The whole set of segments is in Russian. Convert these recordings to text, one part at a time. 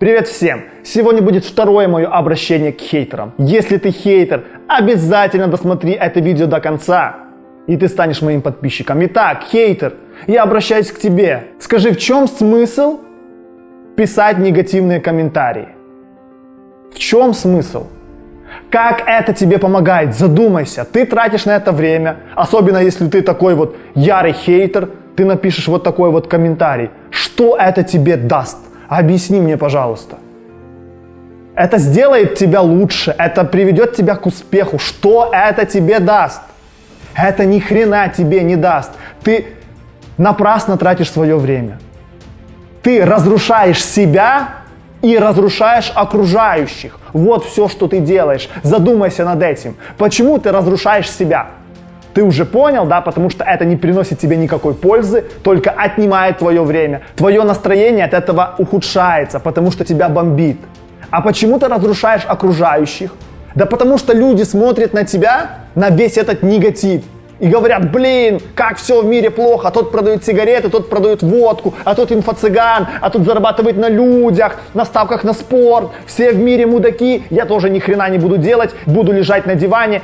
Привет всем! Сегодня будет второе мое обращение к хейтерам. Если ты хейтер, обязательно досмотри это видео до конца, и ты станешь моим подписчиком. Итак, хейтер, я обращаюсь к тебе. Скажи, в чем смысл писать негативные комментарии? В чем смысл? Как это тебе помогает? Задумайся. Ты тратишь на это время, особенно если ты такой вот ярый хейтер, ты напишешь вот такой вот комментарий. Что это тебе даст? Объясни мне, пожалуйста. Это сделает тебя лучше, это приведет тебя к успеху. Что это тебе даст? Это ни хрена тебе не даст. Ты напрасно тратишь свое время. Ты разрушаешь себя и разрушаешь окружающих. Вот все, что ты делаешь. Задумайся над этим. Почему ты разрушаешь себя? Ты уже понял, да, потому что это не приносит тебе никакой пользы, только отнимает твое время. Твое настроение от этого ухудшается, потому что тебя бомбит. А почему ты разрушаешь окружающих? Да потому что люди смотрят на тебя, на весь этот негатив. И говорят, блин, как все в мире плохо, а тот продает сигареты, тот продает водку, а тот инфо-цыган, а тот зарабатывает на людях, на ставках на спорт, все в мире мудаки, я тоже ни хрена не буду делать, буду лежать на диване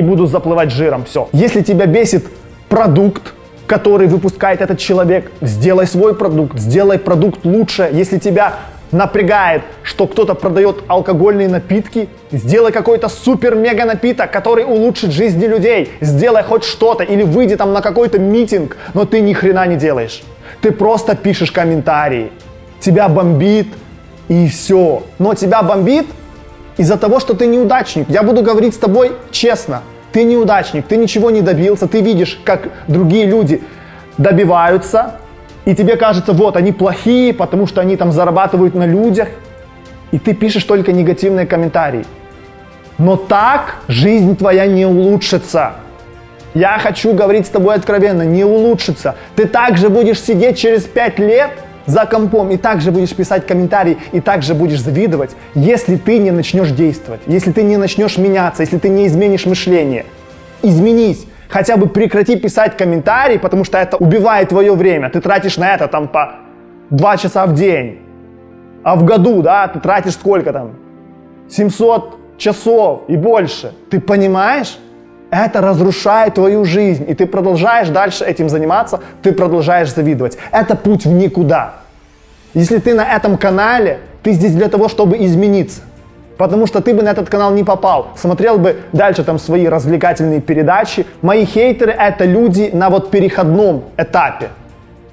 и буду заплывать жиром. Все. Если тебя бесит продукт, который выпускает этот человек, сделай свой продукт, сделай продукт лучше. Если тебя напрягает, что кто-то продает алкогольные напитки, сделай какой-то супер-мега напиток, который улучшит жизни людей. Сделай хоть что-то или выйди там на какой-то митинг, но ты ни хрена не делаешь. Ты просто пишешь комментарии. Тебя бомбит и все. Но тебя бомбит из-за того, что ты неудачник. Я буду говорить с тобой честно. Ты неудачник, ты ничего не добился, ты видишь, как другие люди добиваются, и тебе кажется, вот, они плохие, потому что они там зарабатывают на людях, и ты пишешь только негативные комментарии. Но так жизнь твоя не улучшится. Я хочу говорить с тобой откровенно, не улучшится. Ты также будешь сидеть через пять лет – за компом и также будешь писать комментарии, и также будешь завидовать, если ты не начнешь действовать, если ты не начнешь меняться, если ты не изменишь мышление. Изменись. Хотя бы прекрати писать комментарии, потому что это убивает твое время. Ты тратишь на это там по 2 часа в день. А в году, да, ты тратишь сколько там? 700 часов и больше. Ты понимаешь? Это разрушает твою жизнь, и ты продолжаешь дальше этим заниматься, ты продолжаешь завидовать. Это путь в никуда. Если ты на этом канале, ты здесь для того, чтобы измениться. Потому что ты бы на этот канал не попал. Смотрел бы дальше там свои развлекательные передачи. Мои хейтеры это люди на вот переходном этапе.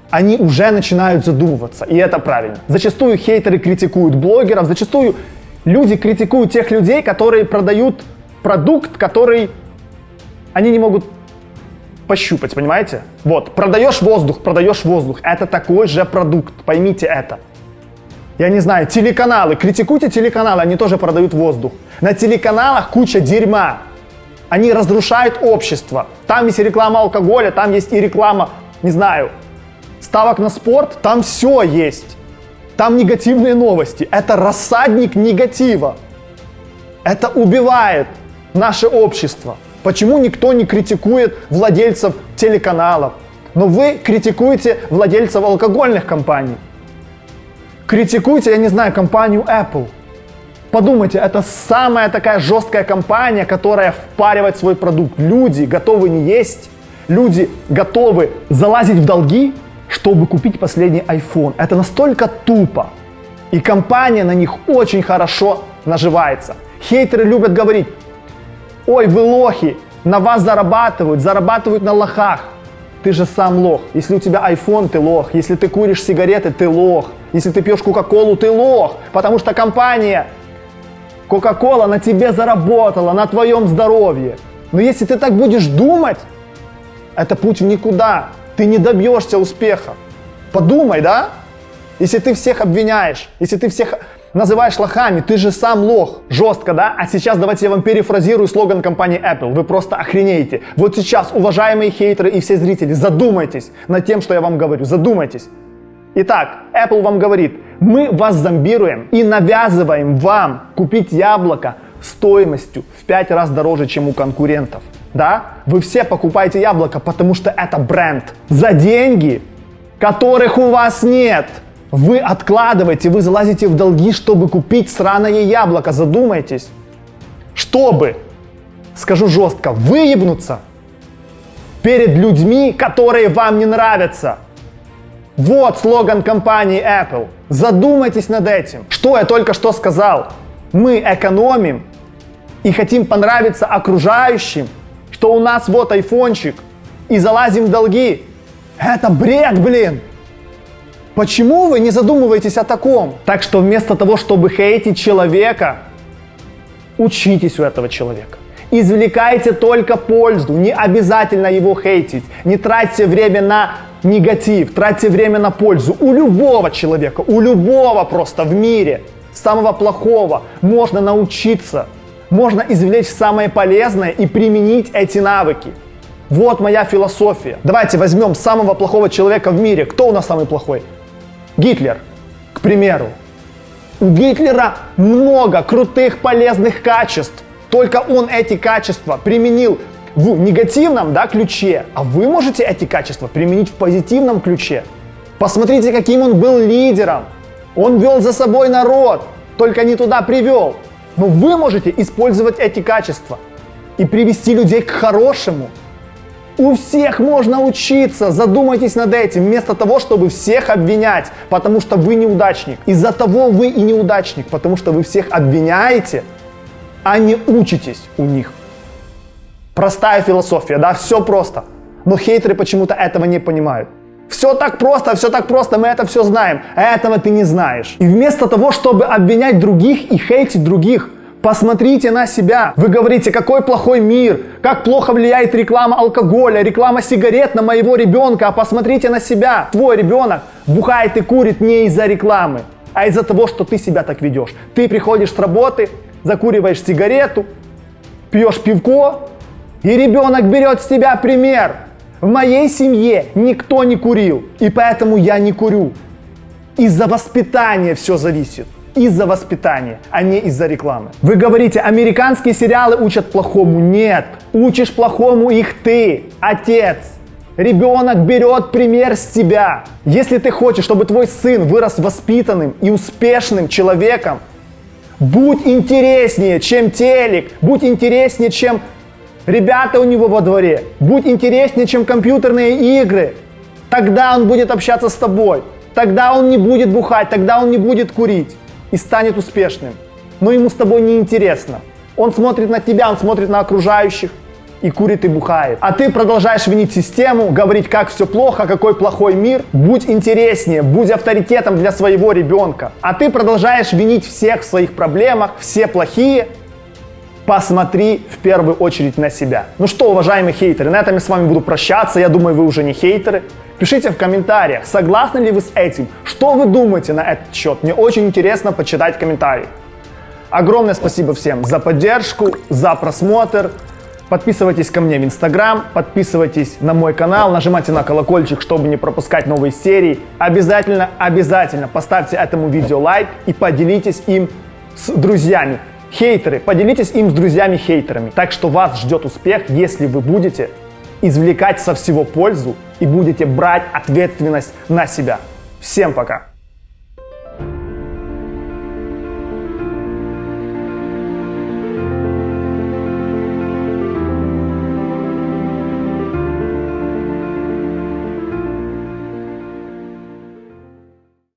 Они уже начинают задумываться, и это правильно. Зачастую хейтеры критикуют блогеров, зачастую люди критикуют тех людей, которые продают продукт, который они не могут пощупать, понимаете? Вот, продаешь воздух, продаешь воздух. Это такой же продукт, поймите это. Я не знаю, телеканалы, критикуйте телеканалы, они тоже продают воздух. На телеканалах куча дерьма. Они разрушают общество. Там есть реклама алкоголя, там есть и реклама, не знаю, ставок на спорт, там все есть. Там негативные новости. Это рассадник негатива. Это убивает наше общество. Почему никто не критикует владельцев телеканалов? Но вы критикуете владельцев алкогольных компаний. Критикуйте, я не знаю, компанию Apple. Подумайте, это самая такая жесткая компания, которая впаривает свой продукт. Люди готовы не есть, люди готовы залазить в долги, чтобы купить последний iPhone. Это настолько тупо. И компания на них очень хорошо наживается. Хейтеры любят говорить, ой, вы лохи, на вас зарабатывают, зарабатывают на лохах. Ты же сам лох. Если у тебя iPhone, ты лох. Если ты куришь сигареты, ты лох. Если ты пьешь Кока-Колу, ты лох. Потому что компания Кока-Кола на тебе заработала, на твоем здоровье. Но если ты так будешь думать, это путь в никуда. Ты не добьешься успеха. Подумай, да? Если ты всех обвиняешь, если ты всех называешь лохами, ты же сам лох. Жестко, да? А сейчас давайте я вам перефразирую слоган компании Apple. Вы просто охренеете. Вот сейчас, уважаемые хейтеры и все зрители, задумайтесь над тем, что я вам говорю. Задумайтесь. Итак, Apple вам говорит, мы вас зомбируем и навязываем вам купить яблоко стоимостью в 5 раз дороже, чем у конкурентов. Да? Вы все покупаете яблоко, потому что это бренд. За деньги, которых у вас нет. Вы откладываете, вы залазите в долги, чтобы купить сраное яблоко. Задумайтесь. Чтобы, скажу жестко, выебнуться перед людьми, которые вам не нравятся. Вот слоган компании Apple. Задумайтесь над этим. Что я только что сказал? Мы экономим и хотим понравиться окружающим, что у нас вот айфончик, и залазим в долги. Это бред, блин! Почему вы не задумываетесь о таком? Так что вместо того, чтобы хейтить человека, учитесь у этого человека. Извлекайте только пользу, не обязательно его хейтить. Не тратьте время на негатив, тратьте время на пользу. У любого человека, у любого просто в мире, самого плохого, можно научиться. Можно извлечь самое полезное и применить эти навыки. Вот моя философия. Давайте возьмем самого плохого человека в мире. Кто у нас самый плохой? Гитлер, к примеру. У Гитлера много крутых полезных качеств. Только он эти качества применил в негативном да, ключе, а вы можете эти качества применить в позитивном ключе. Посмотрите, каким он был лидером. Он вел за собой народ, только не туда привел. Но вы можете использовать эти качества и привести людей к хорошему. У всех можно учиться, задумайтесь над этим, вместо того, чтобы всех обвинять, потому что вы неудачник. Из-за того вы и неудачник, потому что вы всех обвиняете, а не учитесь у них. Простая философия, да, все просто. Но хейтеры почему-то этого не понимают. Все так просто, все так просто, мы это все знаем. А этого ты не знаешь. И вместо того, чтобы обвинять других и хейтить других, Посмотрите на себя. Вы говорите, какой плохой мир, как плохо влияет реклама алкоголя, реклама сигарет на моего ребенка. А посмотрите на себя. Твой ребенок бухает и курит не из-за рекламы, а из-за того, что ты себя так ведешь. Ты приходишь с работы, закуриваешь сигарету, пьешь пивко, и ребенок берет с тебя пример. В моей семье никто не курил, и поэтому я не курю. Из-за воспитания все зависит из-за воспитания, а не из-за рекламы. Вы говорите, американские сериалы учат плохому. Нет, учишь плохому их ты, отец. Ребенок берет пример с тебя. Если ты хочешь, чтобы твой сын вырос воспитанным и успешным человеком, будь интереснее, чем телек, будь интереснее, чем ребята у него во дворе, будь интереснее, чем компьютерные игры. Тогда он будет общаться с тобой, тогда он не будет бухать, тогда он не будет курить и станет успешным. Но ему с тобой не интересно. Он смотрит на тебя, он смотрит на окружающих и курит и бухает. А ты продолжаешь винить систему, говорить, как все плохо, какой плохой мир. Будь интереснее, будь авторитетом для своего ребенка. А ты продолжаешь винить всех в своих проблемах, все плохие. Посмотри в первую очередь на себя. Ну что, уважаемые хейтеры, на этом я с вами буду прощаться. Я думаю, вы уже не хейтеры. Пишите в комментариях, согласны ли вы с этим, что вы думаете на этот счет. Мне очень интересно почитать комментарии. Огромное спасибо всем за поддержку, за просмотр. Подписывайтесь ко мне в Инстаграм, подписывайтесь на мой канал, нажимайте на колокольчик, чтобы не пропускать новые серии. Обязательно, обязательно поставьте этому видео лайк и поделитесь им с друзьями. Хейтеры, поделитесь им с друзьями-хейтерами. Так что вас ждет успех, если вы будете извлекать со всего пользу и будете брать ответственность на себя. Всем пока!